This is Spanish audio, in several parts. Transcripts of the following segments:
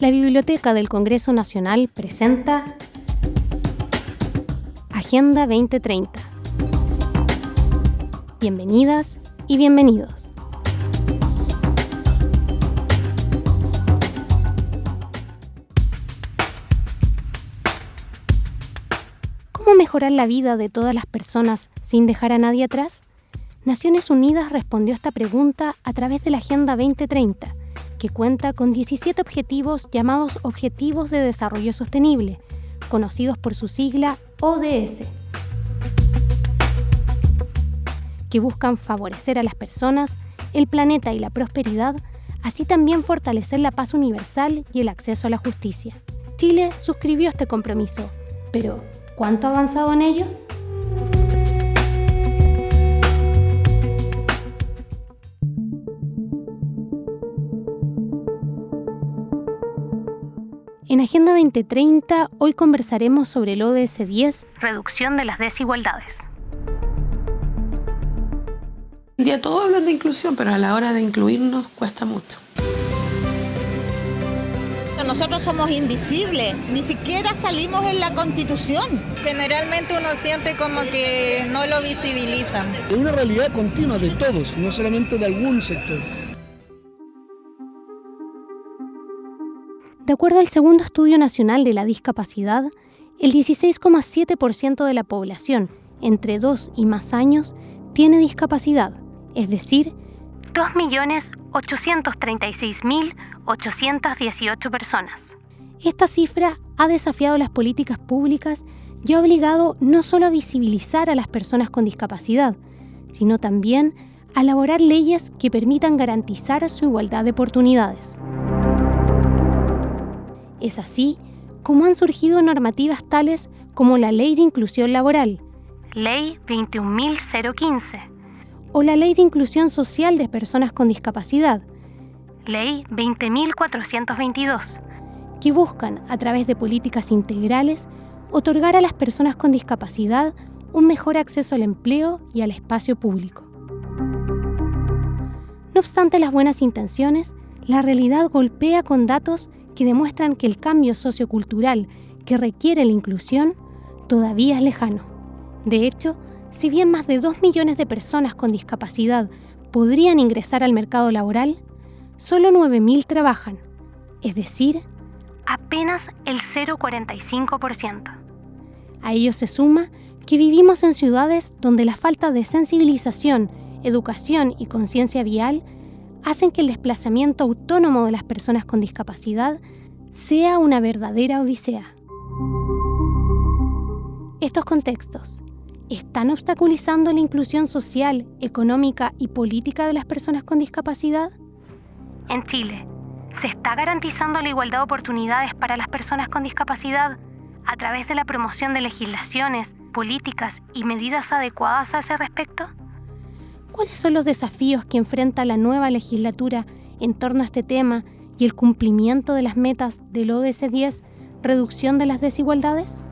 la Biblioteca del Congreso Nacional presenta Agenda 2030. Bienvenidas y bienvenidos. ¿Cómo mejorar la vida de todas las personas sin dejar a nadie atrás? Naciones Unidas respondió esta pregunta a través de la Agenda 2030 que cuenta con 17 objetivos llamados Objetivos de Desarrollo Sostenible, conocidos por su sigla ODS, que buscan favorecer a las personas, el planeta y la prosperidad, así también fortalecer la paz universal y el acceso a la justicia. Chile suscribió este compromiso, pero ¿cuánto ha avanzado en ello? En Agenda 2030 hoy conversaremos sobre el ODS 10, reducción de las desigualdades. El día todos hablan de inclusión, pero a la hora de incluirnos cuesta mucho. Nosotros somos invisibles, ni siquiera salimos en la constitución. Generalmente uno siente como que no lo visibilizan. Es una realidad continua de todos, no solamente de algún sector. De acuerdo al segundo estudio nacional de la discapacidad, el 16,7% de la población entre 2 y más años tiene discapacidad, es decir, 2.836.818 personas. Esta cifra ha desafiado las políticas públicas y ha obligado no solo a visibilizar a las personas con discapacidad, sino también a elaborar leyes que permitan garantizar su igualdad de oportunidades. Es así como han surgido normativas tales como la Ley de Inclusión Laboral, Ley 21.015, o la Ley de Inclusión Social de Personas con Discapacidad, Ley 20.422, que buscan, a través de políticas integrales, otorgar a las personas con discapacidad un mejor acceso al empleo y al espacio público. No obstante las buenas intenciones, la realidad golpea con datos que demuestran que el cambio sociocultural que requiere la inclusión todavía es lejano. De hecho, si bien más de 2 millones de personas con discapacidad podrían ingresar al mercado laboral, solo 9.000 trabajan, es decir, apenas el 0,45%. A ello se suma que vivimos en ciudades donde la falta de sensibilización, educación y conciencia vial hacen que el desplazamiento autónomo de las personas con discapacidad sea una verdadera odisea. Estos contextos están obstaculizando la inclusión social, económica y política de las personas con discapacidad? En Chile, ¿se está garantizando la igualdad de oportunidades para las personas con discapacidad a través de la promoción de legislaciones, políticas y medidas adecuadas a ese respecto? ¿Cuáles son los desafíos que enfrenta la nueva legislatura en torno a este tema y el cumplimiento de las metas del ODS 10, reducción de las desigualdades?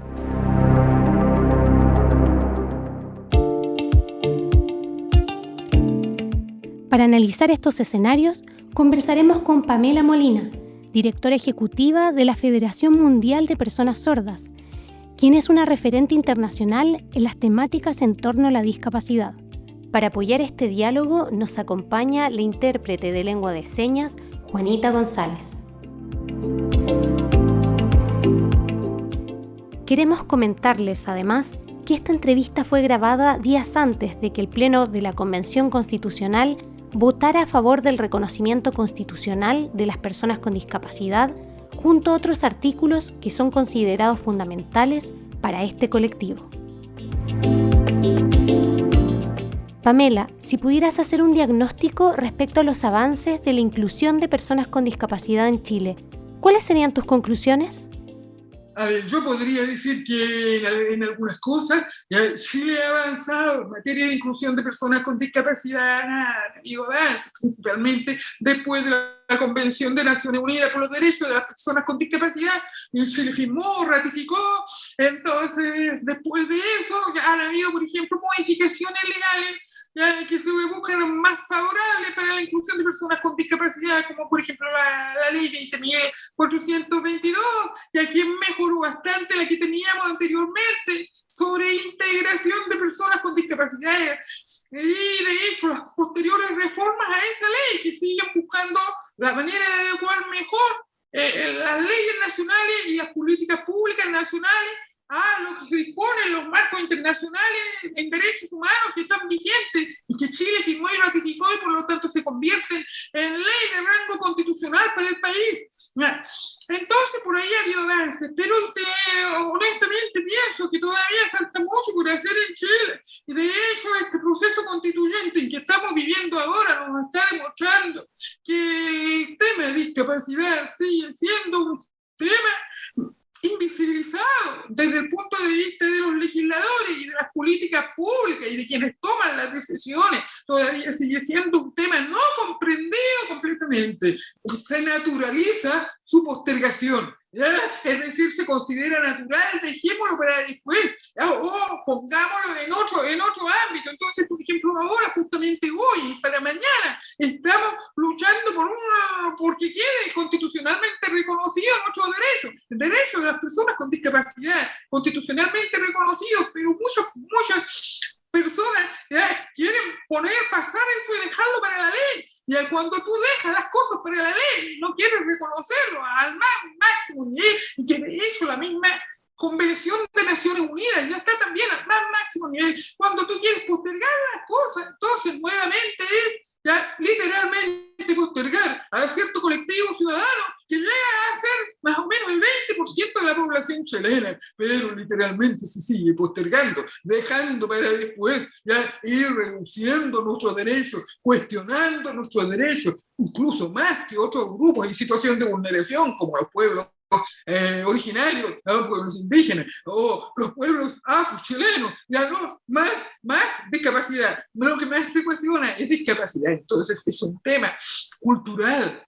Para analizar estos escenarios, conversaremos con Pamela Molina, directora ejecutiva de la Federación Mundial de Personas Sordas, quien es una referente internacional en las temáticas en torno a la discapacidad. Para apoyar este diálogo nos acompaña la intérprete de lengua de señas, Juanita González. Queremos comentarles además que esta entrevista fue grabada días antes de que el Pleno de la Convención Constitucional votara a favor del reconocimiento constitucional de las personas con discapacidad, junto a otros artículos que son considerados fundamentales para este colectivo. Pamela, si pudieras hacer un diagnóstico respecto a los avances de la inclusión de personas con discapacidad en Chile, ¿cuáles serían tus conclusiones? A ver, yo podría decir que en, algunas cosas Chile ha avanzado en materia de inclusión de personas con discapacidad, digo, principalmente después de la Convención de Naciones Unidas por los Derechos de las Personas con Discapacidad, y Chile firmó, ratificó, entonces después de eso ya han habido, por ejemplo, modificaciones legales que se buscan más favorables para la inclusión de personas con discapacidad, como por ejemplo la, la ley 20.422, que aquí mejoró bastante la que teníamos anteriormente sobre integración de personas con discapacidad. Y de hecho, las posteriores reformas a esa ley que siguen buscando la manera de adecuar mejor eh, eh, las leyes nacionales y las políticas públicas nacionales a lo que se dispone en los marcos internacionales en derechos humanos que están vigentes y que Chile firmó y ratificó y por lo tanto se convierten en ley de rango constitucional para el país. Entonces por ahí ha habido avances, pero honestamente pienso que todavía falta mucho por hacer en Chile. Y de hecho este proceso constituyente en que estamos viviendo ahora nos está demostrando que el tema de discapacidad sigue siendo un tema invisibilizado desde el punto de vista de los legisladores y de las políticas públicas y de quienes toman las decisiones, todavía sigue siendo un tema no comprendido completamente. Se naturaliza su postergación. Es decir, se considera natural, dejémoslo para después, o pongámoslo en otro, en otro ámbito. Entonces, por ejemplo, ahora, justamente hoy, para mañana, estamos luchando por una, porque quede constitucionalmente reconocido nuestro derecho, el derecho de las personas con discapacidad, constitucionalmente reconocidos, pero muchos, muchas personas quieren poner, pasar eso y dejarlo para la ley. Y cuando tú dejas las cosas para la ley, no quieres reconocerlo al más máximo nivel, y que de hecho la misma Convención de Naciones Unidas ya está también al más máximo nivel. Cuando tú quieres postergar las cosas, entonces nuevamente es ya literalmente postergar a cierto colectivo ciudadano que llega a ser más o menos el 20% de la pero literalmente se sigue postergando, dejando para después ya ir reduciendo nuestros derechos, cuestionando nuestros derechos, incluso más que otros grupos en situación de vulneración, como los pueblos eh, originarios, los pueblos indígenas o los pueblos afro-chilenos, ya no, más, más discapacidad. Lo que más se cuestiona es discapacidad. Entonces es un tema cultural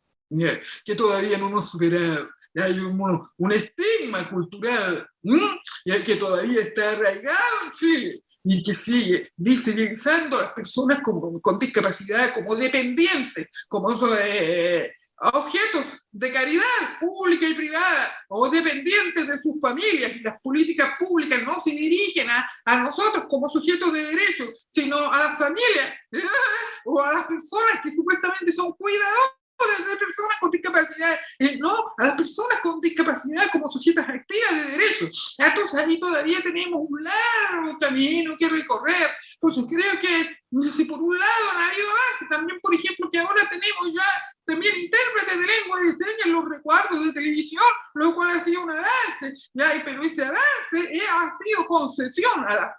que todavía no hemos superado. Hay un, un estigma cultural que todavía está arraigado en Chile y que sigue visibilizando a las personas con, con discapacidad como dependientes, como eh, objetos de caridad pública y privada o dependientes de sus familias y las políticas públicas no se dirigen a, a nosotros como sujetos de derechos, sino a las familias o a las personas que supuestamente son cuidadoras de personas con discapacidad, y no a las personas con discapacidad como sujetas activas de derechos. Entonces ahí todavía tenemos un largo camino que recorrer. Pues creo que si por un lado ha habido avance, también por ejemplo que ahora tenemos ya también intérpretes de lengua de señas en los recuerdos de televisión, lo cual ha sido un avance, ya, pero ese avance eh, ha sido concesión a la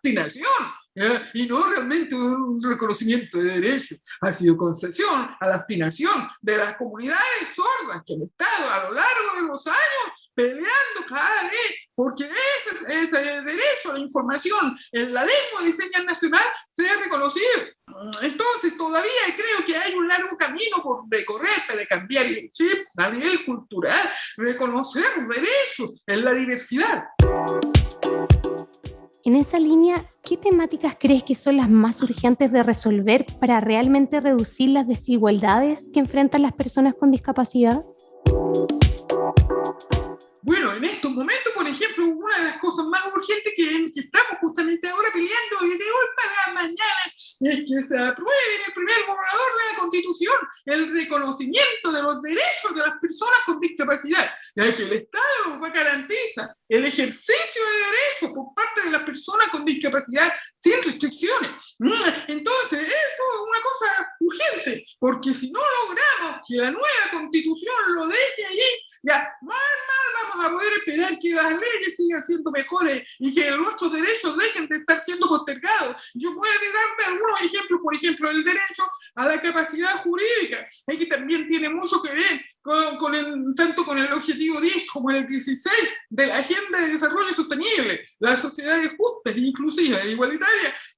abstinación y no realmente un reconocimiento de derechos, ha sido concesión a la aspiración de las comunidades sordas que han estado a lo largo de los años peleando cada vez porque ese, ese derecho a la información en la lengua de señas nacional sea reconocido. Entonces todavía creo que hay un largo camino por recorrer para cambiar el chip a nivel cultural, reconocer derechos en la diversidad. En esa línea, ¿qué temáticas crees que son las más urgentes de resolver para realmente reducir las desigualdades que enfrentan las personas con discapacidad? Bueno, en estos momentos, por ejemplo, una de las cosas más urgentes que, estamos justamente ahora peleando de hoy para mañana es que se apruebe el primer borrador Constitución el reconocimiento de los derechos de las personas con discapacidad, ya que el Estado garantiza el ejercicio de derechos por parte de las personas con discapacidad sin restricciones. Mm, entonces, eso es una cosa urgente, porque si no logramos que la nueva Constitución lo deje ahí, ya mal, mal vamos a poder esperar que las leyes sigan siendo mejores y que nuestros derechos dejen de estar siendo postergados. Yo puedo darte algunos ejemplos, por ejemplo, el derecho a la capacidad jurídica, que también tiene mucho que ver con, con el, tanto con el objetivo 10 como el 16 de la Agenda de Desarrollo Sostenible, las sociedades justas, inclusivas e igualitarias.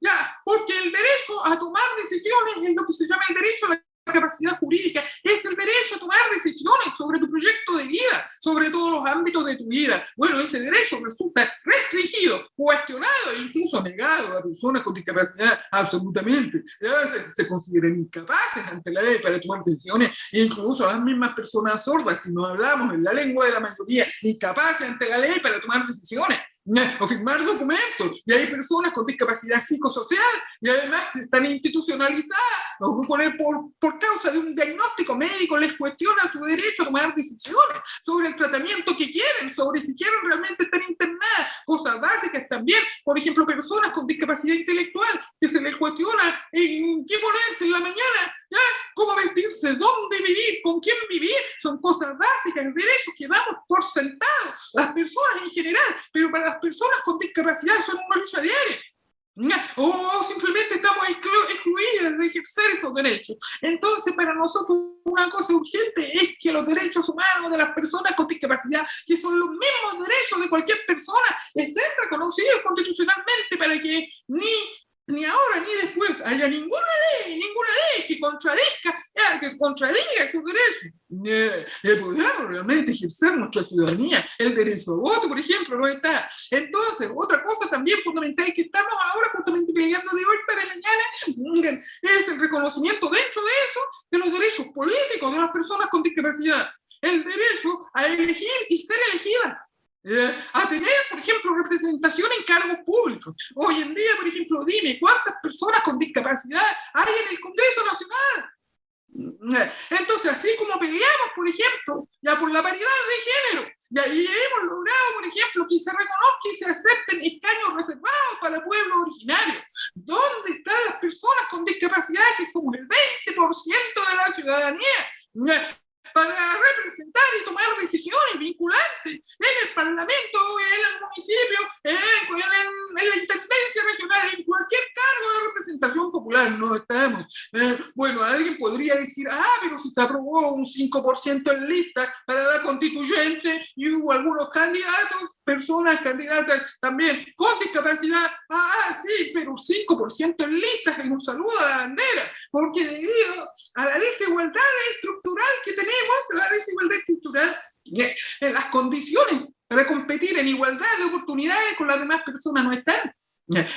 Ya, porque el derecho a tomar decisiones es lo que se llama el derecho a la capacidad jurídica, es el derecho a tomar decisiones sobre tu proyecto de vida, sobre todos los ámbitos de tu vida. Bueno, ese derecho resulta restringido, cuestionado e incluso negado a personas con discapacidad absolutamente. A veces se consideran incapaces ante la ley para tomar decisiones, e incluso las mismas personas sordas, si no hablamos en la lengua de la mayoría, incapaces ante la ley para tomar decisiones o firmar documentos, y hay personas con discapacidad psicosocial, y además que están institucionalizadas, por, por causa de un diagnóstico médico les cuestiona su derecho a tomar decisiones sobre el tratamiento que quieren, sobre si quieren realmente estar internadas, cosas básicas también, por ejemplo, personas con discapacidad intelectual, que se les cuestiona en qué ponerse en la mañana, cómo vestirse, dónde vivir, con quién vivir, son cosas básicas, derechos que damos por sentados, las personas en general, pero para las personas con discapacidad son una lucha diaria. O simplemente estamos excluidas de ejercer esos derechos. Entonces, para nosotros una cosa urgente es que los derechos humanos de las personas con discapacidad, que son los mismos derechos de cualquier persona, estén reconocidos constitucionalmente para que ni ni ahora ni después haya ninguna ley, ninguna ley que contradiga, que contradiga sus derechos. Eh, eh, realmente ejercer nuestra ciudadanía, el derecho a voto, por ejemplo, no está. Entonces, otra cosa también fundamental que estamos ahora justamente peleando de hoy para mañana es el reconocimiento dentro de eso de los derechos políticos de las personas con discapacidad. El derecho a elegir y ser elegidas eh, a tener, por ejemplo, representación en cargos públicos. Hoy en día, por ejemplo, dime, ¿cuántas personas con discapacidad hay en el Congreso Nacional? Eh, entonces, así como peleamos, por ejemplo, ya por la paridad de género, ya, y hemos logrado, por ejemplo, que se reconozca y se acepten escaños reservados para pueblos originarios. ¿Dónde están las personas con discapacidad que somos el 20% de la ciudadanía? Para representar y tomar decisiones vinculantes en el Parlamento, en el municipio, en, la Intendencia Regional, en cualquier cargo de representación popular. No estamos. Eh, bueno, alguien podría decir, ah, pero si se aprobó un 5% en lista para la constituyente y hubo algunos candidatos, personas candidatas también con discapacidad, ah, sí, pero un 5% en listas es un saludo a la bandera, porque debido a la desigualdad estructural que tenemos, la desigualdad estructural, en las condiciones para competir en igualdad de oportunidades con las demás personas no están.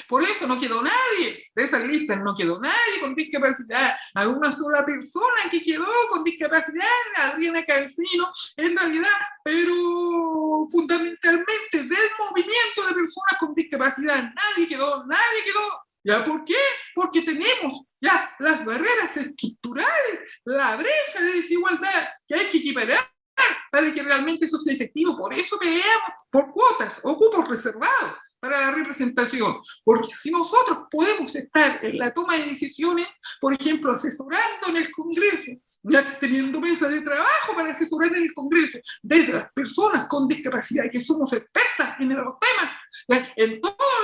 Por eso no quedó nadie de esas listas, no quedó nadie con discapacidad. Hay una sola persona que quedó con discapacidad, Adriana Cancino, en realidad, pero fundamentalmente del movimiento de personas con discapacidad. Nadie quedó, nadie quedó. ¿Ya por qué? Porque tenemos ya las barreras estructurales, la brecha de desigualdad que hay que equiparar para que realmente eso sea efectivo. Por eso peleamos por cuotas o cupos reservados para la representación, porque si nosotros podemos estar en la toma de decisiones, por ejemplo, asesorando en el Congreso, ya teniendo mesa de trabajo para asesorar en el Congreso, desde las personas con discapacidad, que somos expertas en los temas, en todos los temas,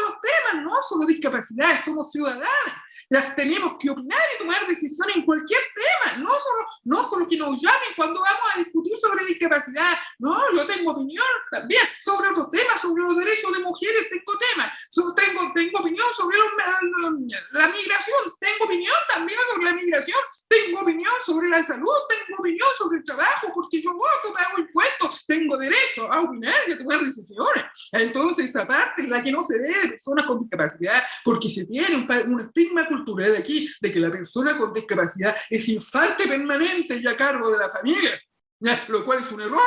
no solo discapacidad, somos ciudadanos, ya tenemos que opinar y tomar decisiones en cualquier tema, no solo, no solo que nos llamen cuando vamos a discutir sobre discapacidad, no, yo tengo opinión también sobre otros temas, sobre los derechos de mujeres, tengo temas, tengo, tengo opinión sobre la migración, tengo opinión también sobre la migración, tengo opinión sobre la salud, tengo opinión sobre el trabajo, porque yo voto, pago impuestos, tengo derecho a opinar y a tomar decisiones. Entonces, esa parte la que no se ve de personas con discapacidad, porque se tiene un, un estigma cultural aquí de que la persona con discapacidad es infante permanente y a cargo de la familia, lo cual es un error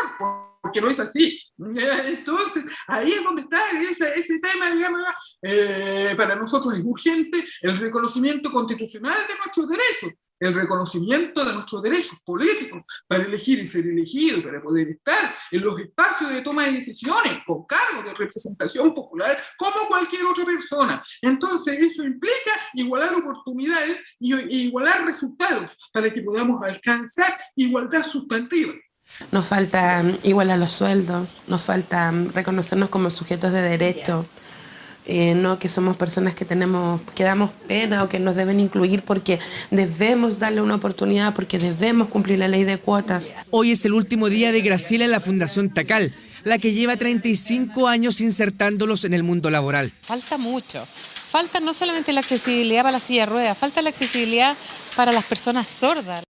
porque no es así. Entonces, ahí es donde está ese, ese tema, digamos, eh, para nosotros es urgente el reconocimiento constitucional de nuestros derechos, el reconocimiento de nuestros derechos políticos para elegir y ser elegido, para poder estar en los espacios de toma de decisiones con cargo de representación popular como cualquier otra persona. Entonces, eso implica igualar oportunidades y igualar resultados para que podamos alcanzar igualdad sustantiva. Nos falta igualar los sueldos, nos falta reconocernos como sujetos de derecho, eh, no que somos personas que tenemos, que damos pena o que nos deben incluir porque debemos darle una oportunidad, porque debemos cumplir la ley de cuotas. Hoy es el último día de Graciela en la Fundación Tacal, la que lleva 35 años insertándolos en el mundo laboral. Falta mucho. Falta no solamente la accesibilidad para la silla de ruedas, falta la accesibilidad para las personas sordas.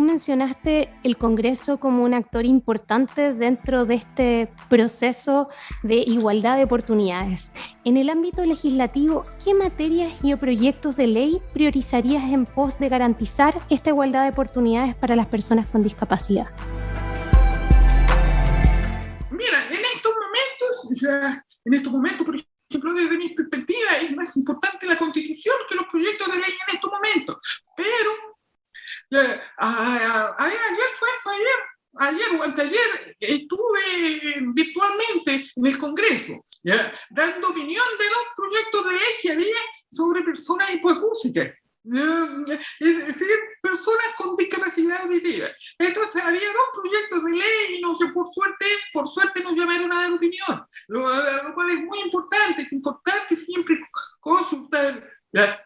Mencionaste el Congreso como un actor importante dentro de este proceso de igualdad de oportunidades. En el ámbito legislativo, ¿qué materias y proyectos de ley priorizarías en pos de garantizar esta igualdad de oportunidades para las personas con discapacidad? Mira, en estos momentos, en estos momentos, por ejemplo, desde mi perspectiva, es más importante la constitución que los proyectos de ley en estos momentos. Pero ayer fue, fue ayer, ayer o anteayer estuve virtualmente en el Congreso, ¿ya? dando opinión de dos proyectos de ley que había sobre personas hipoacúsicas. Es decir, personas con discapacidad auditiva. Entonces había dos proyectos de ley y no sé, por suerte, por suerte nos llamaron a dar opinión, lo, lo cual es muy importante, es importante siempre consultar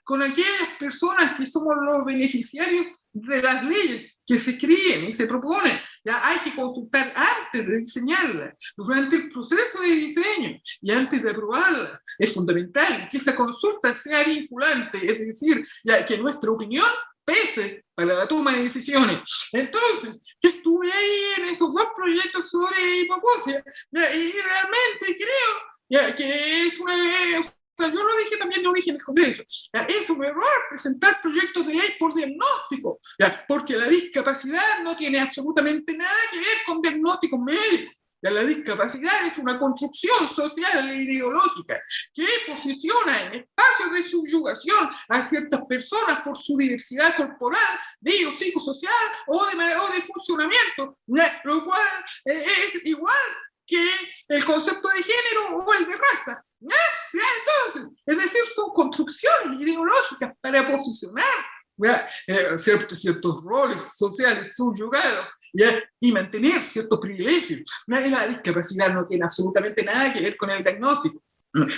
con aquellas personas que somos los beneficiarios de las leyes que se críen y se proponen. Ya hay que consultar antes de diseñarlas, durante el proceso de diseño y antes de aprobarla. Es fundamental que esa consulta sea vinculante, es decir, ya que nuestra opinión pese para la toma de decisiones. Entonces, yo estuve ahí en esos dos proyectos sobre hipocusia y realmente creo ya, que es una, yo lo dije también, en el Congreso. Es un error presentar proyectos de ley por diagnóstico, porque la discapacidad no tiene absolutamente nada que ver con diagnósticos médicos. La discapacidad es una construcción social e ideológica que posiciona en espacios de subyugación a ciertas personas por su diversidad corporal, de psicosocial o de, o de funcionamiento, lo cual eh, es igual que el concepto de género o el de raza. Entonces, es decir, son construcciones ideológicas para posicionar eh, ciertos, ciertos roles sociales subyugados y mantener ciertos privilegios. La discapacidad no tiene absolutamente nada que ver con el diagnóstico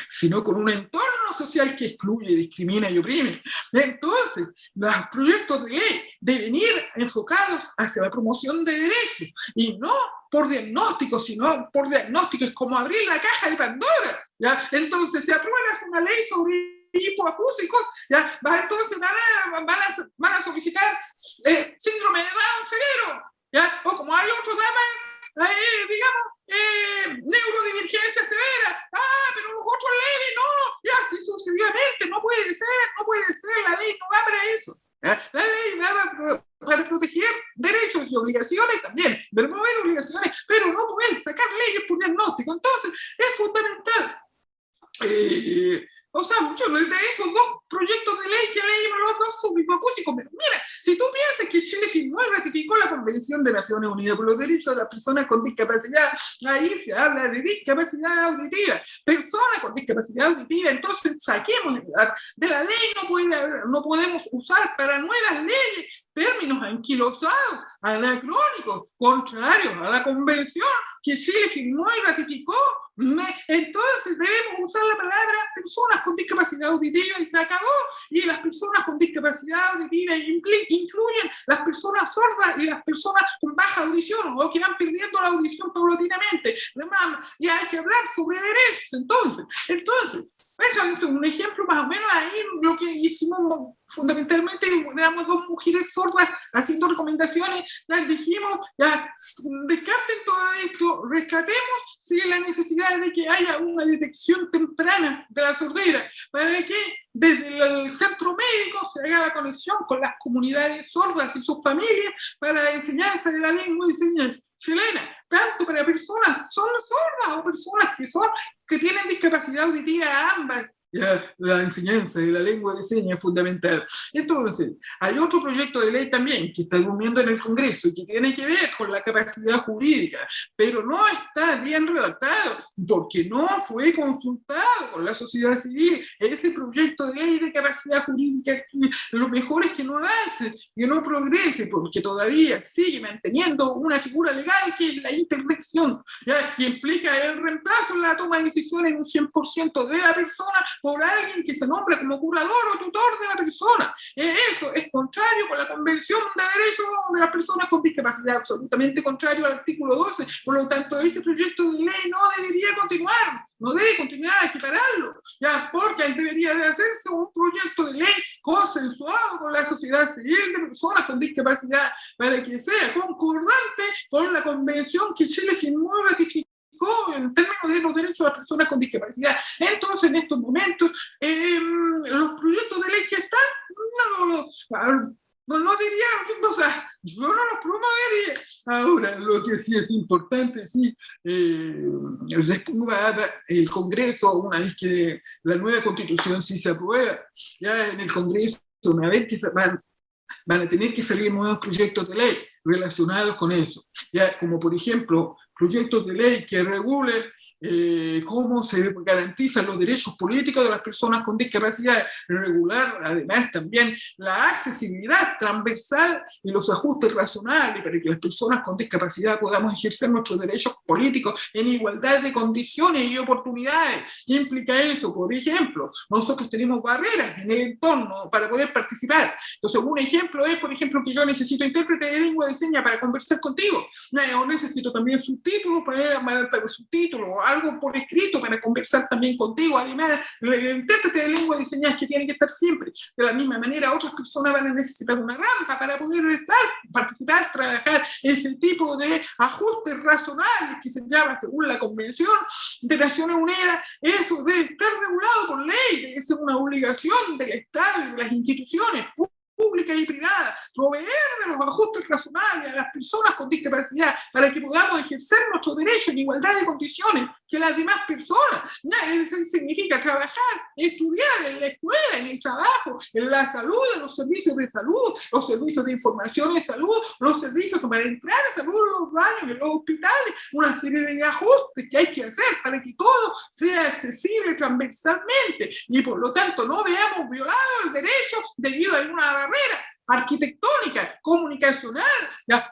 sino con un entorno social que excluye, discrimina y oprime. Entonces, los proyectos de ley deben ir enfocados hacia la promoción de derechos y no por diagnóstico, sino por diagnóstico, es como abrir la caja de Pandora. ¿ya? Entonces, se aprueba una ley sobre hipoacúsicos, ¿ya? entonces van a, van a, van a solicitar eh, síndrome de Down severo, ¿ya? o como hay otros temas, eh, digamos, eh, neurodivergencia severa, ah, pero los otros leves no, y así sucesivamente, no puede ser, no puede ser, la ley no va para eso. La ley va para, proteger derechos y obligaciones también, promover obligaciones, pero no puede sacar leyes por diagnóstico. Entonces, es fundamental. Eh, o sea, muchos de esos dos proyectos de ley que leímos los dos son hipoacúsicos. Pero mira, si tú piensas que Chile firmó y ratificó la Convención de Naciones Unidas por los Derechos de las Personas con Discapacidad, ahí se habla de discapacidad auditiva, personas con discapacidad auditiva, entonces saquemos de la ley, no, puede, no podemos usar para nuevas leyes términos anquilosados, anacrónicos, contrarios a la Convención que Chile firmó y ratificó. Entonces debemos usar la palabra personas con discapacidad auditiva y se acabó. Y las personas con discapacidad auditiva incluyen las personas sordas y las personas con baja audición o que van perdiendo la audición paulatinamente. Y hay que hablar sobre derechos. Entonces, entonces eso es un ejemplo más o menos ahí lo que hicimos fundamentalmente, éramos dos mujeres sordas haciendo recomendaciones, les dijimos, ya, descarten todo esto, rescatemos si la necesidad de que haya una detección temprana de la sordera, para que desde el centro médico se haga la conexión con las comunidades sordas y sus familias para la enseñanza de la lengua y señas chilena, tanto para personas son sordas o personas que son que tienen discapacidad auditiva ambas ya, la enseñanza de la lengua de señas es fundamental. Entonces, hay otro proyecto de ley también que está durmiendo en el Congreso y que tiene que ver con la capacidad jurídica, pero no está bien redactado porque no fue consultado con la sociedad civil. Ese proyecto de ley capacidad jurídica, lo mejor es que no avance, que no progrese, porque todavía sigue manteniendo una figura legal que es la intervención, ¿ya? y implica el reemplazo en la toma de decisiones en un 100% de la persona por alguien que se nombra como curador o tutor de la persona. Eh, eso es contrario con la Convención de Derechos de las Personas con Discapacidad, absolutamente contrario al artículo 12. Por lo tanto, ese proyecto de ley no debería continuar, no debe continuar, hay que pararlo, ya, porque ahí debería de hacerse un proyecto de ley consensuado con la sociedad civil de personas con discapacidad para que sea concordante con la convención que Chile firmó y ratificó en términos de los derechos de las personas con discapacidad. Entonces, en estos momentos, em, los proyectos de ley que están, no, no, no, no diría, o sea, yo no los promovería. Ahora, lo que sí es importante, sí, eh, el Congreso, una vez que la nueva constitución sí se aprueba, ya en el Congreso, una vez que se van, van a tener que salir nuevos proyectos de ley relacionados con eso, ya como por ejemplo proyectos de ley que regulen eh, cómo se garantizan los derechos políticos de las personas con discapacidad, regular además también la accesibilidad transversal y los ajustes razonables para que las personas con discapacidad podamos ejercer nuestros derechos políticos en igualdad de condiciones y oportunidades. ¿Qué implica eso? Por ejemplo, nosotros tenemos barreras en el entorno para poder participar. Entonces, un ejemplo es, por ejemplo, que yo necesito intérprete de lengua de señas para conversar contigo, o necesito también subtítulos para, para subtítulos, algo por escrito para conversar también contigo. Además, el intérprete de lengua de señas que tiene que estar siempre. De la misma manera, otras personas van a necesitar una rampa para poder estar, participar, trabajar ese tipo de ajustes razonables que se llama, según la Convención de Naciones Unidas, eso debe estar regulado por ley, ser una obligación del Estado y de las instituciones pública y privada, proveer de los ajustes razonables a las personas con discapacidad para que podamos ejercer nuestro derecho en igualdad de condiciones que las demás personas. Eso significa trabajar, estudiar en la escuela, en el trabajo, en la salud, en los servicios de salud, los servicios de información de salud, los servicios para entrar a salud en los baños, en los hospitales, una serie de ajustes que hay que hacer para que todo sea accesible transversalmente y por lo tanto no veamos violado el derecho debido a una barrera arquitectónica, comunicacional,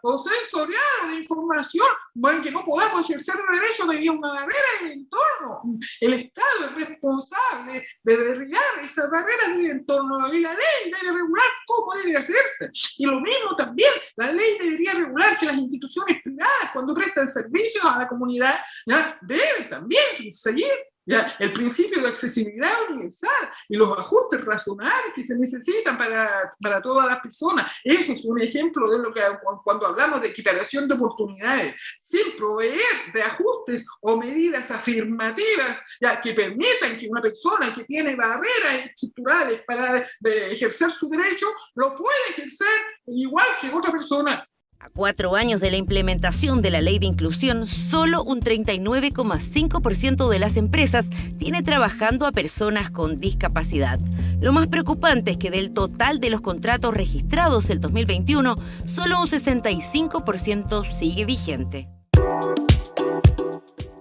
o sensorial de información, bueno, que no podamos ejercer derecho debido a una barrera en el entorno. El Estado es responsable de derribar esas barreras del entorno y la ley debe regular cómo debe hacerse. Y lo mismo también, la ley debería regular que las instituciones privadas, cuando prestan servicios a la comunidad, ya deben también seguir ¿ya? El principio de accesibilidad universal y los ajustes razonables que se necesitan para, para todas las personas. Eso es un ejemplo de lo que cuando hablamos de equiparación de oportunidades, sin proveer de ajustes o medidas afirmativas ya, que permitan que una persona que tiene barreras estructurales para ejercer su derecho, lo pueda ejercer igual que otra persona a cuatro años de la implementación de la ley de inclusión, solo un 39,5% de las empresas tiene trabajando a personas con discapacidad. Lo más preocupante es que del total de los contratos registrados el 2021, solo un 65% sigue vigente.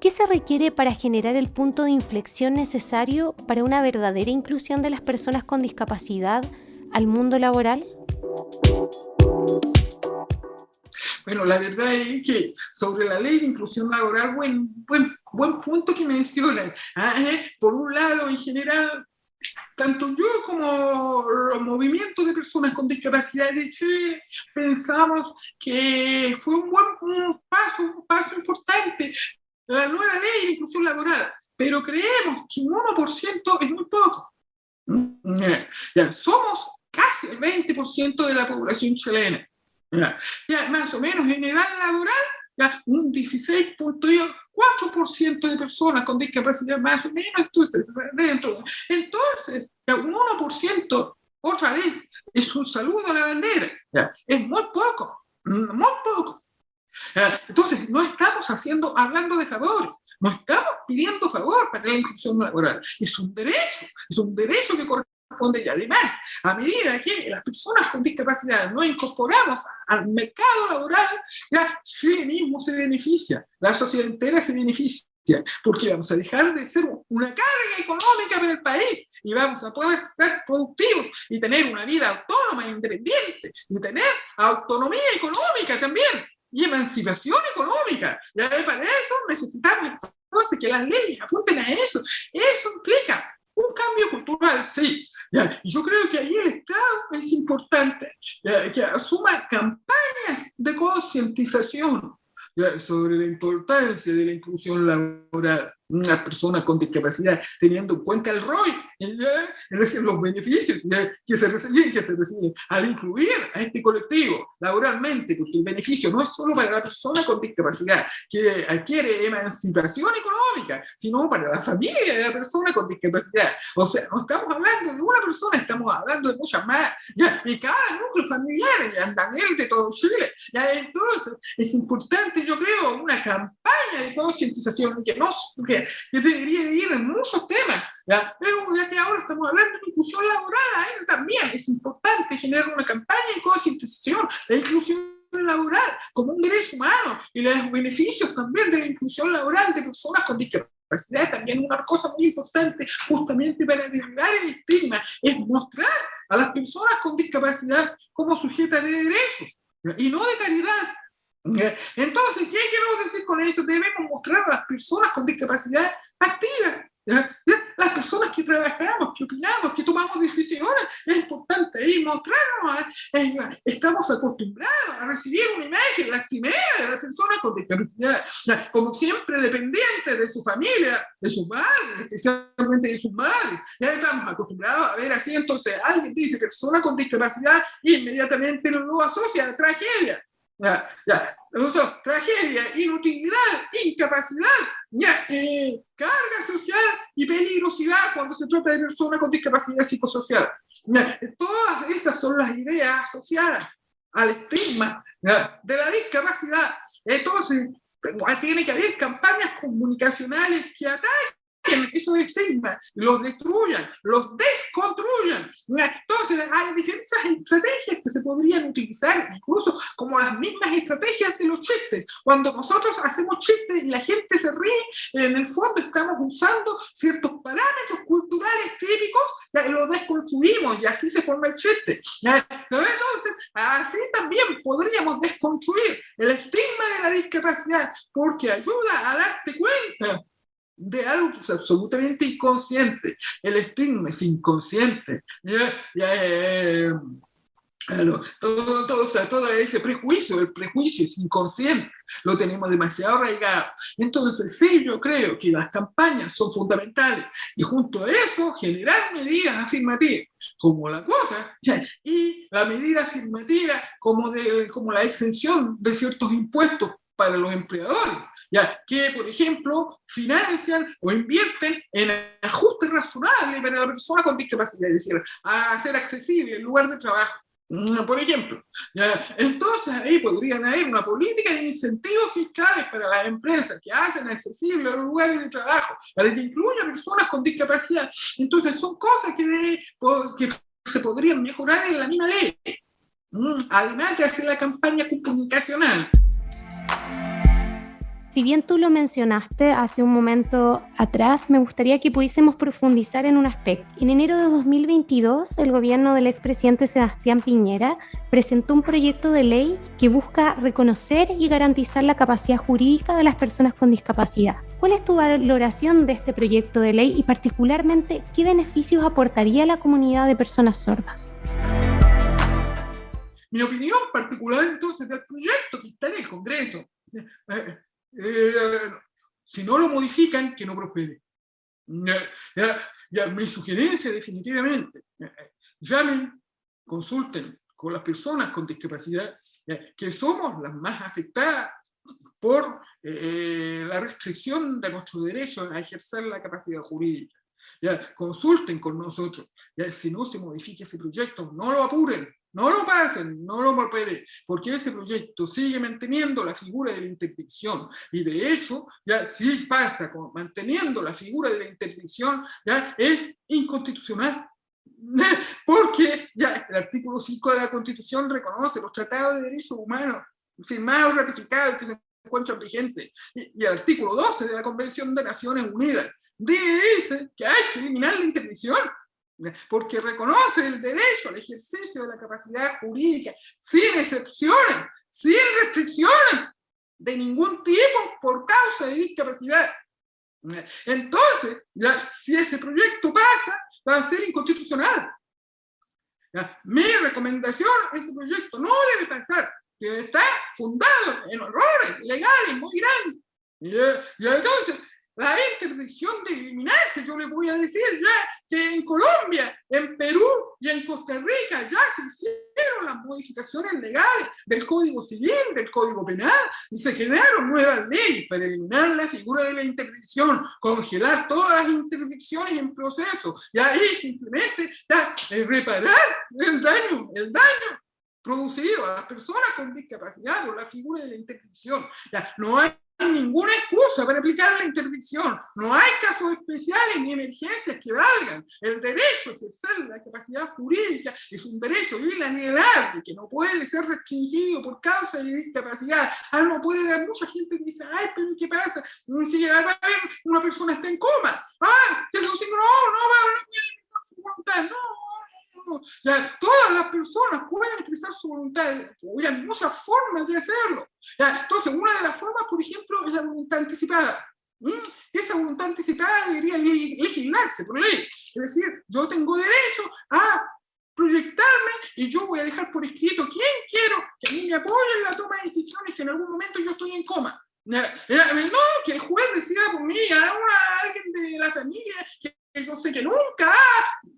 ¿Qué se requiere para generar el punto de inflexión necesario para una verdadera inclusión de las personas con discapacidad al mundo laboral? Bueno, la verdad es que sobre la ley de inclusión laboral, buen, buen, buen punto que mencionan. ¿Eh? Por un lado, en general, tanto yo como los movimientos de personas con discapacidad de Chile pensamos que fue un buen paso, un paso importante, la nueva ley de inclusión laboral, pero creemos que un 1% es muy poco. Ya, somos casi el 20% de la población chilena. Ya, más o menos en edad laboral, ya, un 16.4% de personas con discapacidad más o menos dentro. Entonces, un 1%, otra vez, es un saludo a la bandera. Ya, es muy poco, muy poco. Entonces, no estamos haciendo, hablando de favor, no estamos pidiendo favor para la inclusión laboral. Es un derecho, es un derecho que corresponde y además, a medida que las personas con discapacidad no incorporamos al mercado laboral, ya Chile mismo se beneficia, la sociedad entera se beneficia, porque vamos a dejar de ser una carga económica para el país y vamos a poder ser productivos y tener una vida autónoma e independiente y tener autonomía económica también y emancipación económica. Y para eso necesitamos entonces que las leyes apunten a eso. Eso implica un cambio cultural, sí. Yo creo que ahí el Estado es importante que asuma campañas de concientización sobre la importancia de la inclusión laboral. Una persona con discapacidad, teniendo en cuenta el ROI, es decir, los beneficios que se, reciben, que se reciben al incluir a este colectivo laboralmente, porque el beneficio no es solo para la persona con discapacidad que adquiere emancipación económica, sino para la familia de la persona con discapacidad. O sea, no estamos hablando de una persona, estamos hablando de muchas más, ¿ya? y cada núcleo familiar, ya Daniel de todo Chile. ¿ya? Entonces, es importante, yo creo, una campaña de concientización que no que, debería ir en muchos temas, ¿ya? pero ya que ahora estamos hablando de inclusión laboral, ahí también es importante generar una campaña de concientización, la inclusión laboral como un derecho humano y los beneficios también de la inclusión laboral de personas con discapacidad también una cosa muy importante justamente para derribar el estigma es mostrar a las personas con discapacidad como sujetas de derechos y no de caridad entonces, ¿qué quiero decir con eso? Debemos mostrar a las personas con discapacidad activas, las personas que trabajamos, que opinamos, que tomamos decisiones, es importante ahí mostrarnos, eh, estamos acostumbrados a recibir una imagen lastimera de las personas con discapacidad, como siempre dependientes de su familia, de sus madres, especialmente de sus madres, ya estamos acostumbrados a ver así, entonces alguien dice persona con discapacidad, inmediatamente lo asocia a tragedia, ya, ya. tragedia, inutilidad, incapacidad, ya, eh, carga social y peligrosidad cuando se trata de personas con discapacidad psicosocial. todas esas son las ideas asociadas al estigma de la discapacidad. Entonces, tiene que haber campañas comunicacionales que ataquen esos estigmas, los destruyan, los desconstruyan. Entonces hay diferentes estrategias que se podrían utilizar, incluso como las mismas estrategias de los chistes. Cuando nosotros hacemos chistes y la gente se ríe, en el fondo estamos usando ciertos parámetros culturales típicos, los desconstruimos y así se forma el chiste. Entonces, así también podríamos desconstruir el estigma de la discapacidad porque ayuda a darte cuenta de algo que es absolutamente inconsciente. El estigma es inconsciente. ¿ya? Eh, todo, todo, todo, ese prejuicio, el prejuicio es inconsciente, lo tenemos demasiado arraigado. Entonces, sí, yo creo que las campañas son fundamentales y junto a eso generar medidas afirmativas, como la cuota y la medida afirmativa como, de, como la exención de ciertos impuestos para los empleadores ya, que por ejemplo financian o invierten en ajustes razonables para la persona con discapacidad, es decir, a hacer accesible el lugar de trabajo. Mm, por ejemplo, ¿ya? entonces ahí podrían haber una política de incentivos fiscales para las empresas que hacen accesible los lugares de trabajo, para que incluya personas con discapacidad. Entonces son cosas que, que se podrían mejorar en la misma ley. Mm, además de hacer la campaña comunicacional. Si bien tú lo mencionaste hace un momento atrás, me gustaría que pudiésemos profundizar en un aspecto. En enero de 2022, el gobierno del expresidente Sebastián Piñera presentó un proyecto de ley que busca reconocer y garantizar la capacidad jurídica de las personas con discapacidad. ¿Cuál es tu valoración de este proyecto de ley y particularmente qué beneficios aportaría a la comunidad de personas sordas? Mi opinión particular entonces del proyecto que está en el Congreso eh, eh, si no lo modifican, que no prospere. Ya, mi sugerencia definitivamente, llamen, consulten con las personas con discapacidad, que somos las más afectadas por eh, la restricción de nuestro derecho a ejercer la capacidad jurídica. Ya, consulten con nosotros, ya, si no se modifica ese proyecto, no lo apuren, no lo pasen, no lo properen, porque ese proyecto sigue manteniendo la figura de la interdicción. Y de hecho, ya si pasa con, manteniendo la figura de la interdicción, ya es inconstitucional. Porque ya el artículo 5 de la Constitución reconoce los tratados de derechos humanos firmados, ratificados, que se encuentran vigentes, y, y el artículo 12 de la Convención de Naciones Unidas dice que hay que eliminar la interdicción porque reconoce el derecho al ejercicio de la capacidad jurídica sin excepciones, sin restricciones de ningún tipo por causa de discapacidad. Entonces, ya, si ese proyecto pasa, va a ser inconstitucional. Mi recomendación, ese proyecto no debe pasar, que está fundado en errores legales muy grandes. Y, entonces, la interdicción de eliminarse. Yo les voy a decir ya que en Colombia, en Perú y en Costa Rica ya se hicieron las modificaciones legales del Código Civil, del Código Penal, y se generaron nuevas leyes para eliminar la figura de la interdicción, congelar todas las interdicciones en proceso, y ahí simplemente ya, eh, reparar el daño, el daño producido a las personas con discapacidad por la figura de la interdicción. Ya, no hay ninguna excusa para aplicar la interdicción. No hay casos especiales ni emergencias que valgan. El derecho a ejercer la capacidad jurídica es un derecho inalienable que no puede ser restringido por causa de discapacidad. Ah, no puede dar mucha gente que dice, ay, pero ¿qué pasa? Si una persona está en coma. Ah, no, no, no, no, su ya, todas las personas pueden expresar su voluntad, hay muchas formas de hacerlo. Ya, entonces, una de las formas, por ejemplo, es la voluntad anticipada. Esa voluntad anticipada debería legislarse por ley. Es decir, yo tengo derecho a proyectarme y yo voy a dejar por escrito quién quiero que a mí me apoye en la toma de decisiones que en algún momento yo estoy en coma. No, que el juez decida por mí, a, alguien de la familia que yo sé que nunca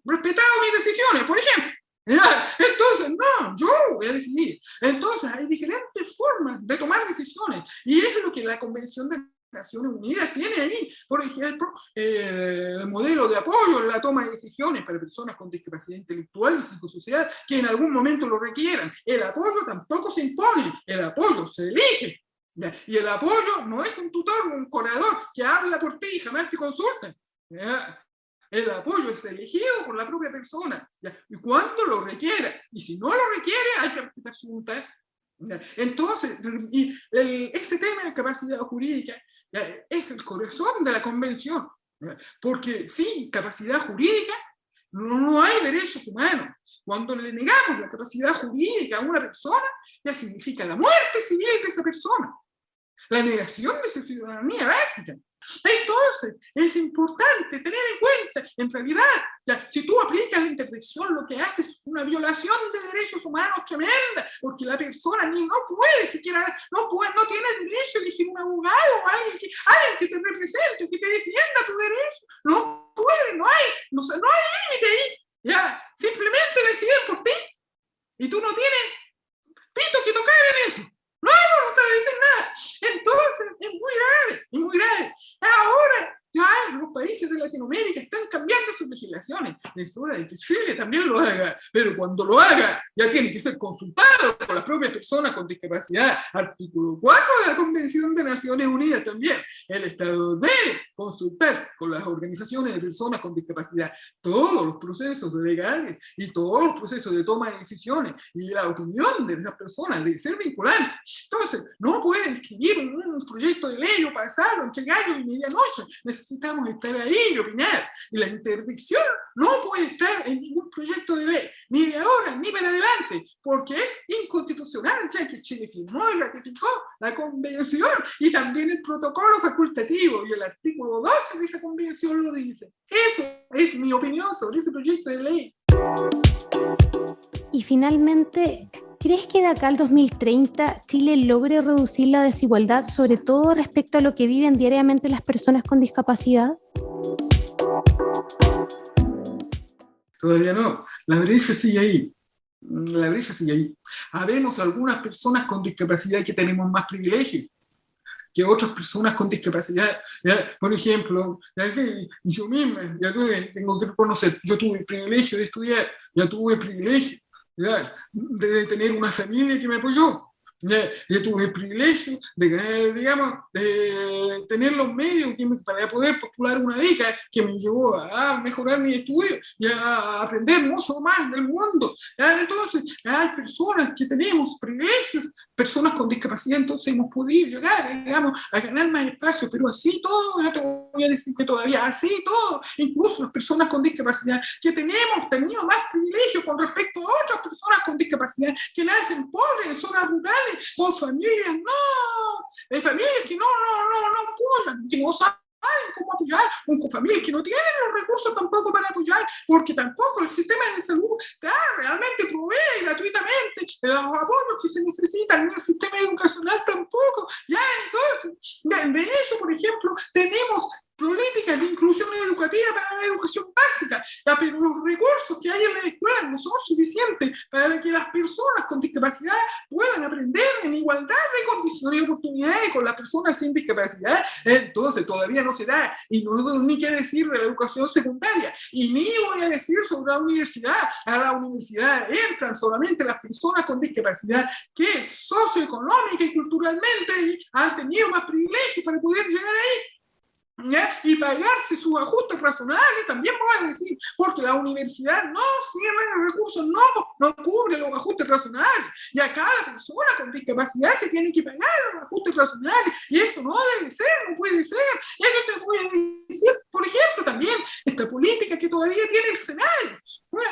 respetado mis decisiones, por ejemplo. Entonces, no, yo voy a decidir. Entonces, hay diferentes formas de tomar decisiones. Y es lo que la Convención de Naciones Unidas tiene ahí. Por ejemplo, el modelo de apoyo en la toma de decisiones para personas con discapacidad intelectual y psicosocial que en algún momento lo requieran. El apoyo tampoco se impone, el apoyo se elige. Y el apoyo no es un tutor, un curador que habla por ti y jamás te consulta. El apoyo es elegido por la propia persona, y cuando lo requiera. Y si no lo requiere, hay que respetar su voluntad. Entonces, y ese tema de capacidad jurídica es el corazón de la convención. Porque sin capacidad jurídica no, hay derechos humanos. Cuando le negamos la capacidad jurídica a una persona, ya significa la muerte civil de esa persona. La negación de su ciudadanía básica. Entonces, es importante tener en cuenta, en realidad, ya, si tú aplicas la interdicción, lo que haces es una violación de derechos humanos tremenda, porque la persona ni no puede siquiera, no, puede, no tiene derecho a elegir un abogado o alguien que, alguien que te represente, que te defienda tu derecho. No puede, no hay, no, no hay límite ahí. Ya, simplemente deciden por ti. Y tú no tienes pito que tocar en eso. No hay voluntad de decir. Entonces, es muy grave, muy grave. Ahora, ya los países de Latinoamérica están cambiando sus legislaciones. Es hora de que Chile también lo haga, pero cuando lo haga ya tiene que ser consultado por las propias personas con discapacidad. Artículo 4 de la Convención de Naciones Unidas también. El Estado debe consultar con las organizaciones de personas con discapacidad todos los procesos legales y todos los procesos de toma de decisiones y la opinión de esas personas debe ser vinculante. Entonces, no pueden escribir un, proyecto de ley o pasarlo entre gallo y medianoche necesitamos estar ahí y opinar. Y la interdicción no puede estar en ningún proyecto de ley, ni de ahora, ni para adelante, porque es inconstitucional, ya que Chile firmó y ratificó la convención y también el protocolo facultativo y el artículo 12 de esa convención lo dice. Eso es mi opinión sobre ese proyecto de ley. Y finalmente, ¿Crees que de acá al 2030 Chile logre reducir la desigualdad, sobre todo respecto a lo que viven diariamente las personas con discapacidad? Todavía no. La brecha sigue ahí. La brecha sigue ahí. Habemos algunas personas con discapacidad que tenemos más privilegios que otras personas con discapacidad. Por ejemplo, yo misma ya tengo que reconocer, yo tuve el privilegio de estudiar, ya tuve el privilegio de tener una familia que me apoyó. Yo tuve el privilegio de, digamos, de tener los medios para poder postular una beca que me llevó a mejorar mi estudio y a aprender mucho más del mundo. Entonces, hay personas que tenemos privilegios, personas con discapacidad, entonces hemos podido llegar, digamos, a ganar más espacio, pero así todo, no te voy a decir que todavía, así todo, incluso las personas con discapacidad, que tenemos tenido más privilegios con respecto a otras personas con discapacidad que nacen pobres en zonas rurales, con familias, no, hay familias que no, no, no, no apoyan, que no saben cómo apoyar, o con familias que no tienen los recursos tampoco para apoyar, porque tampoco el sistema de salud da, realmente provee gratuitamente los apoyos que se necesitan, ni el sistema educacional tampoco, ya entonces, de, de eso, por ejemplo, tenemos políticas de inclusión educativa para la educación básica, los recursos que hay en la escuela no son suficientes para que las personas con discapacidad puedan aprender en igualdad de condiciones y oportunidades con las personas sin discapacidad. Entonces todavía no se da, y no ni qué decir de la educación secundaria, y ni voy a decir sobre la universidad. A la universidad entran solamente las personas con discapacidad que socioeconómica y culturalmente han tenido más privilegios para poder llegar ahí y pagarse sus ajustes razonables, también voy a decir, porque la universidad no tiene recursos, no, no cubre los ajustes razonables, y a cada persona con discapacidad se tiene que pagar los ajustes razonables, y eso no debe ser, no puede ser. Eso te voy a decir, por ejemplo, también esta política que todavía tiene el Senado,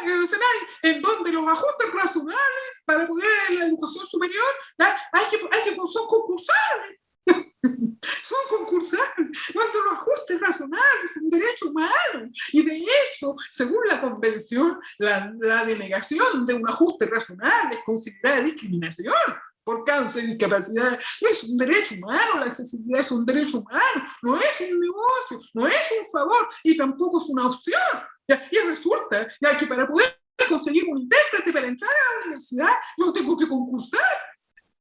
el Senado, en donde los ajustes razonables para poder en la educación superior hay que, hay que son concursables son concursantes, cuando los ajustes razonables son derecho humano. Y de hecho, según la convención, la, la denegación de un ajuste razonable es considerada discriminación por causa de discapacidad. Es un derecho humano, la accesibilidad es un derecho humano, no es un negocio, no es un favor y tampoco es una opción. Y resulta que para poder conseguir un intérprete para entrar a la universidad, yo tengo que concursar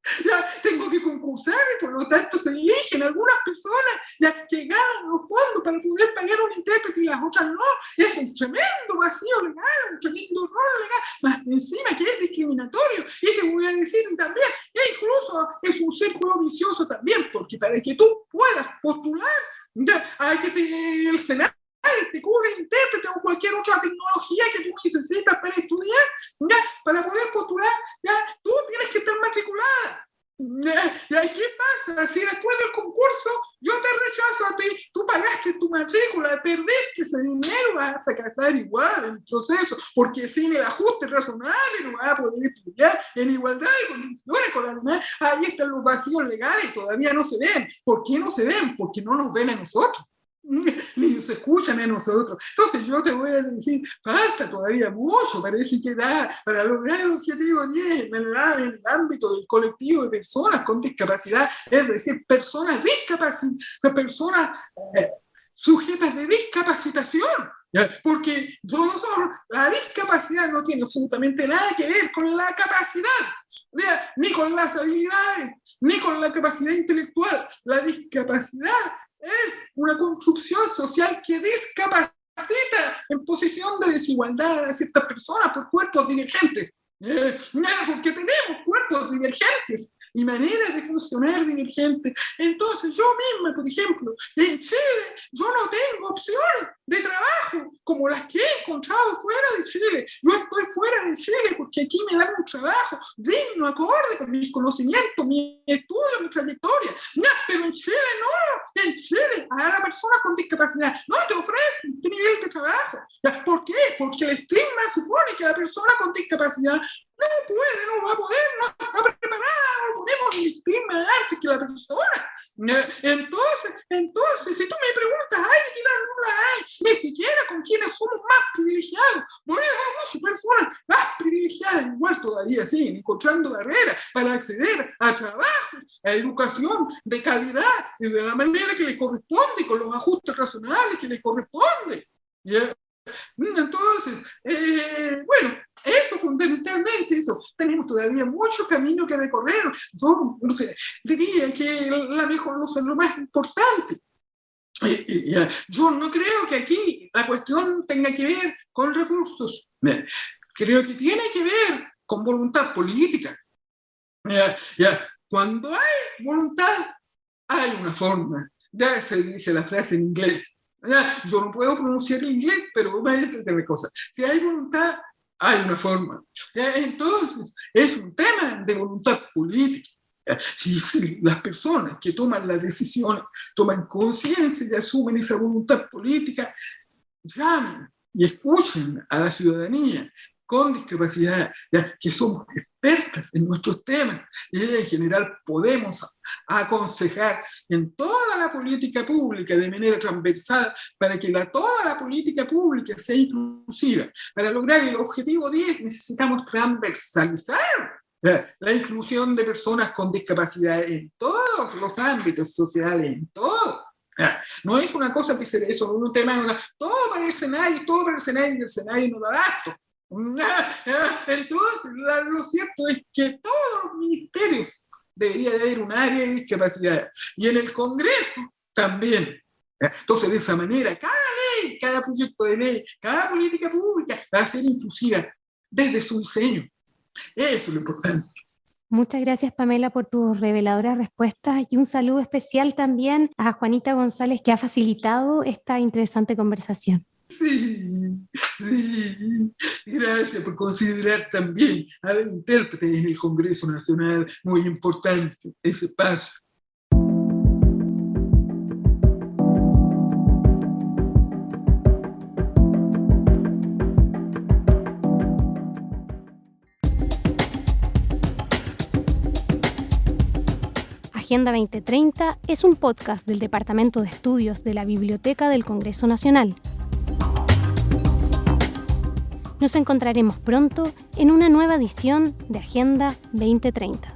ya tengo que concursar y por lo tanto se eligen algunas personas ya que ganan los fondos para poder pagar un intérprete y las otras no. Es un tremendo vacío legal, un tremendo error legal, más encima que es discriminatorio. Y te voy a decir también, e incluso es un círculo vicioso también, porque para que tú puedas postular, ya, hay que tener el Senado te cubre el intérprete o cualquier otra tecnología que tú necesitas para estudiar, ¿ya? para poder postular, ¿ya? tú tienes que estar matriculada. ¿Y qué pasa? Si después del concurso yo te rechazo a ti, tú pagaste tu matrícula, perdiste ese dinero, vas a fracasar igual en el proceso, porque sin el ajuste razonable no vas a poder estudiar en igualdad de condiciones con la demás. Ahí están los vacíos legales, todavía no se ven. ¿Por qué no se ven? Porque no nos ven a nosotros. Ni se escuchan a nosotros. Entonces yo te voy a decir, falta todavía mucho, parece que da para lograr el objetivo 10 en el, ámbito del colectivo de personas con discapacidad, es decir, personas discapacitadas, personas eh, sujetas de discapacitación. Porque la discapacidad no tiene absolutamente nada que ver con la capacidad, ni con las habilidades, ni con la capacidad intelectual. La discapacidad es una construcción social que discapacita en posición de desigualdad a ciertas personas por cuerpos divergentes. Eh, porque tenemos cuerpos divergentes y maneras de funcionar divergentes. Entonces yo misma, por ejemplo, en Chile, yo no tengo opciones de trabajo como las que he encontrado fuera de Chile. Yo estoy fuera de Chile porque aquí me dan un trabajo digno, acorde con mis conocimientos, mi estudio, mi trayectoria. pero en Chile no, en Chile a la persona con discapacidad no te ofrecen este nivel de trabajo. ¿Por qué? Porque el estigma supone que la persona con discapacidad no puede, no va a poder, no está preparada, no ponemos el estigma antes que la persona. Entonces, entonces, si tú me preguntas, ¿hay equidad? No la hay ni siquiera con quienes somos más privilegiados. No hay muchas personas más privilegiadas, igual todavía siguen encontrando barreras para acceder a trabajos, a educación de calidad y de la manera que les corresponde, con los ajustes razonables que les corresponde. Entonces, eh, bueno, eso fundamentalmente, eso. Tenemos todavía mucho camino que recorrer. Yo no sé, diría que la mejor es lo más importante. Yo no creo que aquí la cuestión tenga que ver con recursos. Creo que tiene que ver con voluntad política. Cuando hay voluntad, hay una forma. Ya se dice la frase en inglés. Yo no puedo pronunciar el inglés, pero me dice la cosa. Si hay voluntad, hay una forma. Entonces, es un tema de voluntad política. Si, las personas que toman las decisiones toman conciencia y asumen esa voluntad política, llamen y escuchen a la ciudadanía con discapacidad, ya que somos expertas en nuestros temas y en general podemos aconsejar en toda la política pública de manera transversal para que la, toda la política pública sea inclusiva. Para lograr el objetivo 10 necesitamos transversalizar la inclusión de personas con discapacidad en todos los ámbitos sociales, en todo. No es una cosa que se eso, un tema, todo para el Senado, todo para el Senado y el Senado no da abasto. Entonces, lo cierto es que todos los ministerios debería de haber un área de discapacidad. Y en el Congreso también. Entonces, de esa manera, cada ley, cada proyecto de ley, cada política pública va a ser inclusiva desde su diseño. Eso es lo importante. Muchas gracias Pamela por tus reveladoras respuestas y un saludo especial también a Juanita González que ha facilitado esta interesante conversación. Sí, sí, gracias por considerar también a la intérprete en el Congreso Nacional, muy importante ese paso. Agenda 2030 es un podcast del Departamento de Estudios de la Biblioteca del Congreso Nacional. Nos encontraremos pronto en una nueva edición de Agenda 2030.